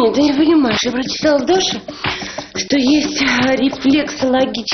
Нет, ты не понимаешь, я прочитала в Доше, что есть э, рефлексологический